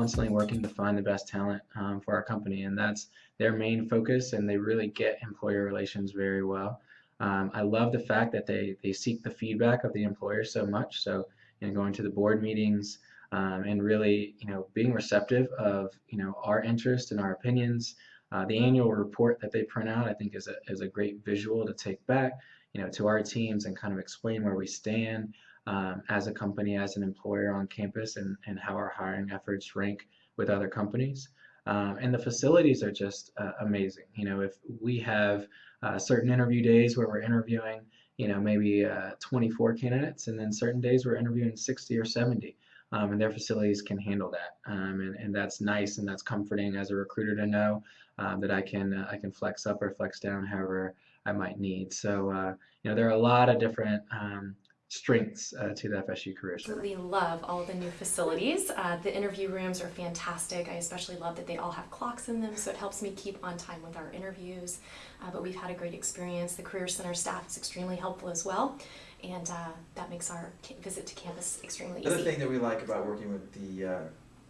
constantly working to find the best talent um, for our company, and that's their main focus. And they really get employer relations very well. Um, I love the fact that they they seek the feedback of the employer so much. So you know, going to the board meetings um, and really you know being receptive of you know our interest and our opinions. Uh, the annual report that they print out, I think, is a is a great visual to take back you know to our teams and kind of explain where we stand um, as a company, as an employer on campus, and, and how our hiring efforts rank with other companies. Um, and the facilities are just uh, amazing. You know, if we have uh, certain interview days where we're interviewing, you know, maybe uh, 24 candidates, and then certain days we're interviewing 60 or 70. Um, and their facilities can handle that, um, and, and that's nice and that's comforting as a recruiter to know um, that I can uh, I can flex up or flex down however I might need. So uh, you know there are a lot of different um, strengths uh, to the FSU Career Center. We love all the new facilities. Uh, the interview rooms are fantastic. I especially love that they all have clocks in them, so it helps me keep on time with our interviews. Uh, but we've had a great experience. The Career Center staff is extremely helpful as well, and uh, that makes our visit to campus extremely The other thing that we like about working with the uh,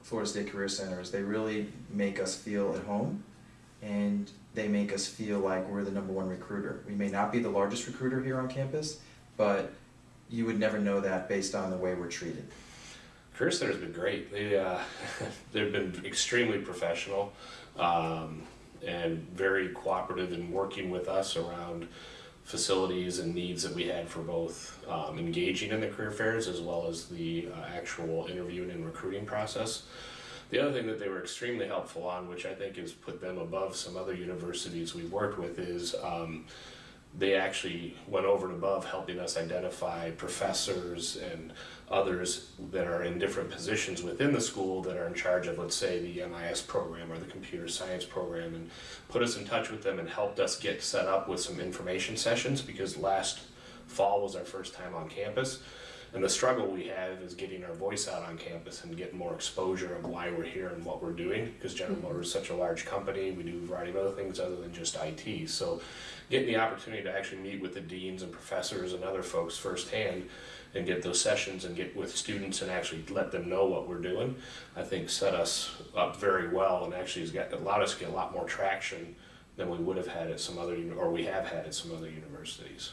Florida State Career Center is they really make us feel at home and they make us feel like we're the number one recruiter. We may not be the largest recruiter here on campus, but you would never know that based on the way we're treated. Career Center's been great. They uh, they've been extremely professional um, and very cooperative in working with us around facilities and needs that we had for both um, engaging in the career fairs as well as the uh, actual interviewing and recruiting process. The other thing that they were extremely helpful on, which I think has put them above some other universities we've worked with, is um, they actually went over and above helping us identify professors and others that are in different positions within the school that are in charge of, let's say, the MIS program or the computer science program, and put us in touch with them and helped us get set up with some information sessions because last fall was our first time on campus. And the struggle we have is getting our voice out on campus and getting more exposure of why we're here and what we're doing. Because General mm-hmm. Motors is such a large company, we do a variety of other things other than just IT. So, getting the opportunity to actually meet with the deans and professors and other folks firsthand and get those sessions and get with students and actually let them know what we're doing, I think set us up very well and actually has got allowed us to get a lot more traction than we would have had at some other or we have had at some other universities.